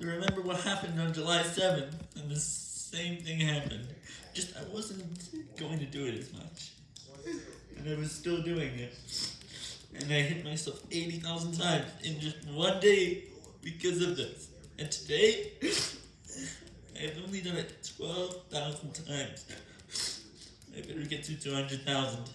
You remember what happened on July 7th, and the same thing happened. Just I wasn't going to do it as much. And I was still doing it. And I hit myself 80,000 times in just one day because of this. And today, I've only done it 12,000 times. I better get to 200,000.